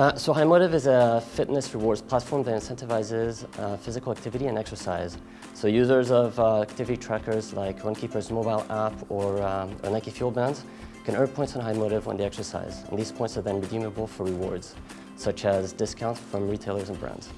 Uh, so HighMotive is a fitness rewards platform that incentivizes uh, physical activity and exercise. So users of uh, activity trackers like Runkeeper's mobile app or, um, or Nike Fuel Bands can earn points on HighMotive when they exercise. And these points are then redeemable for rewards, such as discounts from retailers and brands.